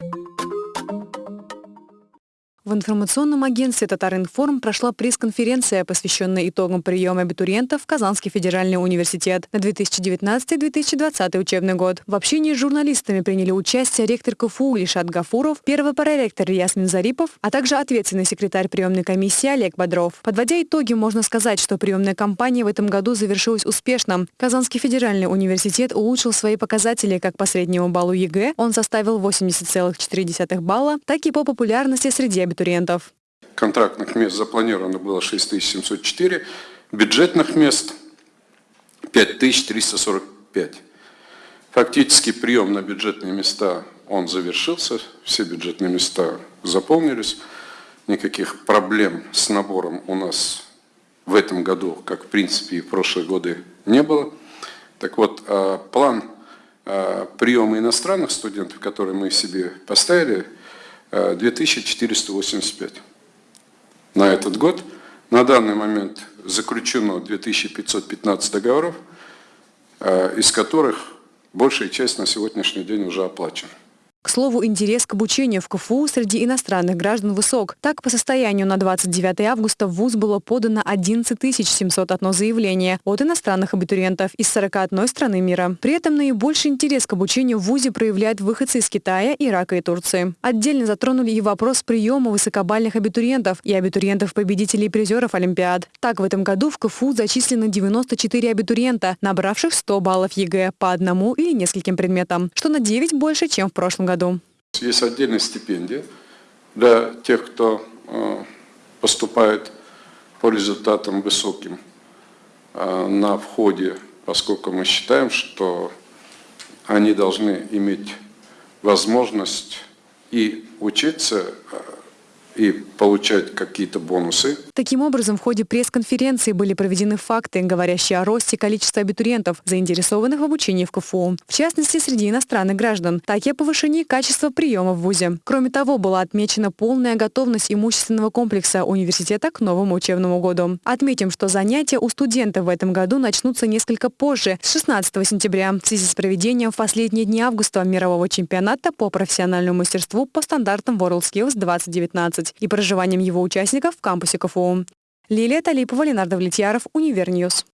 В информационном агентстве «Татаринформ» прошла пресс-конференция, посвященная итогам приема абитуриентов в Казанский федеральный университет на 2019-2020 учебный год. В общении с журналистами приняли участие ректор КФУ Ильшат Гафуров, первый проректор Ясмин Зарипов, а также ответственный секретарь приемной комиссии Олег Бодров. Подводя итоги, можно сказать, что приемная кампания в этом году завершилась успешно. Казанский федеральный университет улучшил свои показатели как по среднему баллу ЕГЭ, он составил 80,4 балла, так и по популярности среди абитуриентов абитуриентов. Контрактных мест запланировано было 6704, бюджетных мест 5345. Фактически прием на бюджетные места он завершился, все бюджетные места заполнились. Никаких проблем с набором у нас в этом году, как в принципе и в прошлые годы, не было. Так вот, а, план а, приема иностранных студентов, который мы себе поставили – 2485 на этот год. На данный момент заключено 2515 договоров, э, из которых большая часть на сегодняшний день уже оплачена. К слову, интерес к обучению в КФУ среди иностранных граждан высок. Так, по состоянию на 29 августа в ВУЗ было подано 11 701 заявление от иностранных абитуриентов из 41 страны мира. При этом наибольший интерес к обучению в ВУЗе проявляют выходцы из Китая, Ирака и Турции. Отдельно затронули и вопрос приема высокобалльных абитуриентов и абитуриентов-победителей призеров Олимпиад. Так, в этом году в КФУ зачислено 94 абитуриента, набравших 100 баллов ЕГЭ по одному или нескольким предметам, что на 9 больше, чем в прошлом году? Есть отдельная стипендия для тех, кто э, поступает по результатам высоким э, на входе, поскольку мы считаем, что они должны иметь возможность и учиться э, и получать какие-то бонусы. Таким образом, в ходе пресс-конференции были проведены факты, говорящие о росте количества абитуриентов, заинтересованных в обучении в КФУ. В частности, среди иностранных граждан, так и о повышении качества приема в ВУЗе. Кроме того, была отмечена полная готовность имущественного комплекса университета к новому учебному году. Отметим, что занятия у студентов в этом году начнутся несколько позже, с 16 сентября, в связи с проведением в последние дни августа мирового чемпионата по профессиональному мастерству по стандартам WorldSkills 2019 и проживанием его участников в кампусе КФУ. Лилия Талипова, Ленар Давлетьяров, Univer News.